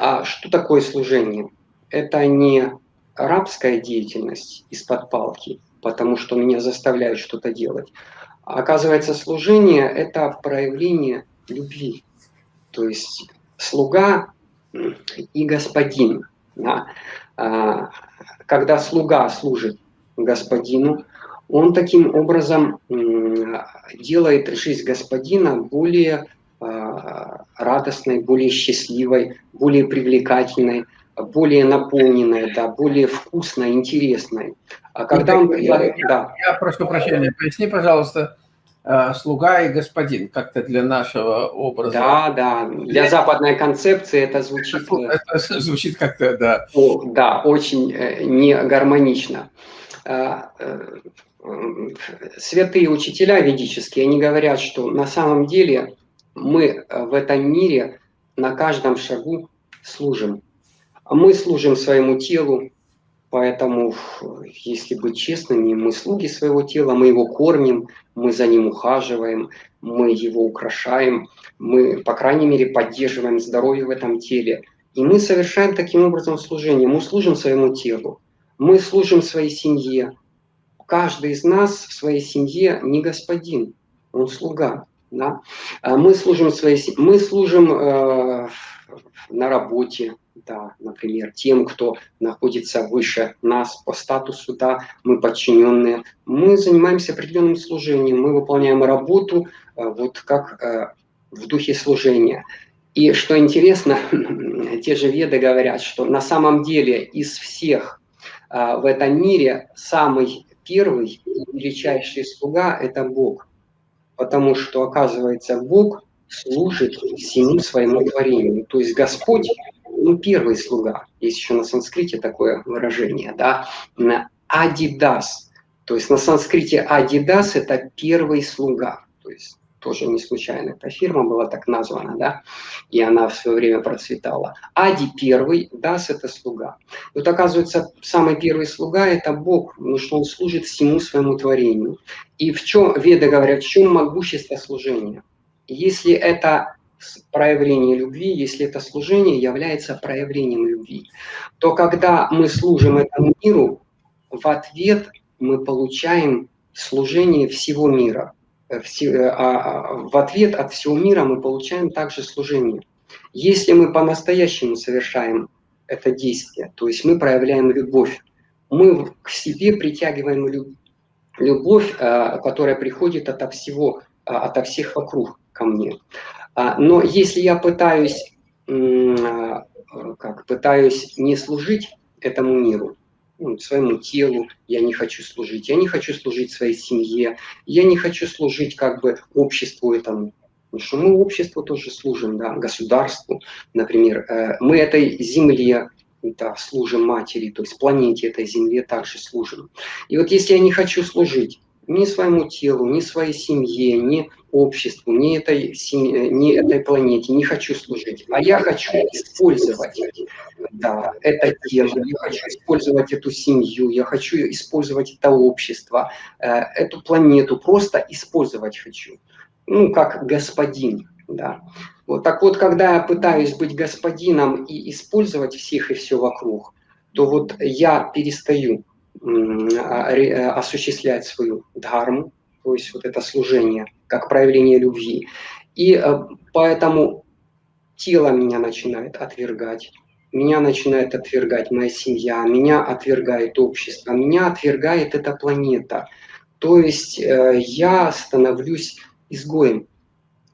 А что такое служение? Это не рабская деятельность из-под палки, потому что меня заставляют что-то делать. А оказывается, служение – это проявление любви. То есть слуга и господин. Да? А, когда слуга служит господину, он таким образом делает жизнь господина более радостной, более счастливой, более привлекательной, более наполненной, да, более вкусной, интересной. А когда он... Я, да. я прошу прощения, поясни, пожалуйста, а, слуга и господин, как-то для нашего образа. Да, да, для западной концепции это звучит... Это звучит как-то, да. О, да, очень э, не гармонично. Э, святые учителя ведические, они говорят, что на самом деле мы э, в этом мире на каждом шагу служим. Мы служим своему телу, поэтому, если быть честными, мы слуги своего тела, мы его кормим, мы за ним ухаживаем, мы его украшаем, мы, по крайней мере, поддерживаем здоровье в этом теле. И мы совершаем таким образом служение. Мы служим своему телу, мы служим своей семье, каждый из нас в своей семье не господин, он слуга. Да? А мы служим, своей, мы служим э, на работе, да, например, тем, кто находится выше нас по статусу, да, мы подчиненные. Мы занимаемся определенным служением, мы выполняем работу э, вот как э, в духе служения. И что интересно, те же веды говорят, что на самом деле из всех э, в этом мире самый первый величайший слуга – это Бог. Потому что, оказывается, Бог служит всему своему творению. То есть Господь, ну, первый слуга. Есть еще на санскрите такое выражение, да, Адидас. То есть на санскрите Адидас – это первый слуга. То есть тоже не случайно эта фирма была так названа, да, и она в свое время процветала. Ади первый, Дас – это слуга. Вот оказывается, самый первый слуга – это Бог, потому что он служит всему своему творению. И в чем, Веды говорят, в чем могущество служения? Если это проявление любви, если это служение является проявлением любви, то когда мы служим этому миру, в ответ мы получаем служение всего мира – в ответ от всего мира мы получаем также служение. Если мы по-настоящему совершаем это действие, то есть мы проявляем любовь, мы к себе притягиваем любовь, э, которая приходит от всего, от всех вокруг ко мне. А, но если я пытаюсь, как, пытаюсь не служить этому миру, ну, своему телу, я не хочу служить, я не хочу служить своей семье, я не хочу служить как бы обществу этому. Потому что мы обществу тоже служим, да, государству, например. Э, мы этой земле да, служим матери, то есть планете этой земле также служим. И вот если я не хочу служить, ни своему телу, ни своей семье, ни обществу, ни этой, семье, ни этой планете не хочу служить, а я хочу использовать да, это тело, я хочу использовать эту семью, я хочу использовать это общество, э, эту планету, просто использовать хочу, ну, как господин, да. Вот так вот, когда я пытаюсь быть господином и использовать всех и все вокруг, то вот я перестаю а, э, осуществлять свою дхарму, то есть вот это служение, как проявление любви. И э, поэтому тело меня начинает отвергать, меня начинает отвергать моя семья, меня отвергает общество, меня отвергает эта планета. То есть э, я становлюсь изгоем.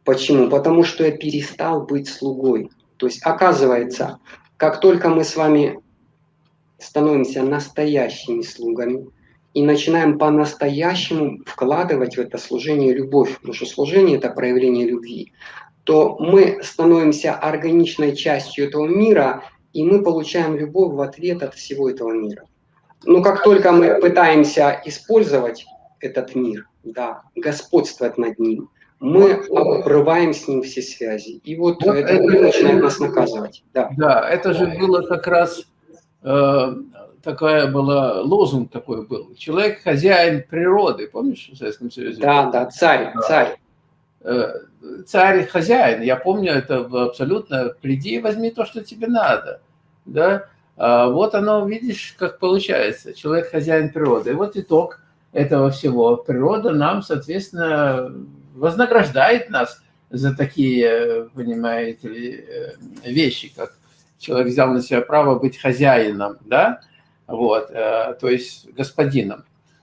Почему? Потому что я перестал быть слугой. То есть оказывается, как только мы с вами становимся настоящими слугами и начинаем по-настоящему вкладывать в это служение любовь, потому что служение – это проявление любви, то мы становимся органичной частью этого мира, и мы получаем любовь в ответ от всего этого мира. Но как только мы пытаемся использовать этот мир, да, господствовать над ним, мы обрываем с ним все связи. И вот, вот это, это начинает нас наказывать. Да. да, это же было как раз Э, такая была, лозунг такой был. Человек хозяин природы, помнишь, в Советском Союзе? Да, да, царь, царь. Царь хозяин. Я помню это абсолютно. Приди и возьми то, что тебе надо. Да? А вот оно, видишь, как получается. Человек хозяин природы. И вот итог этого всего. Природа нам, соответственно, вознаграждает нас за такие, понимаете ли, вещи, как человек взял на себя право быть хозяином, да, вот, то есть господином.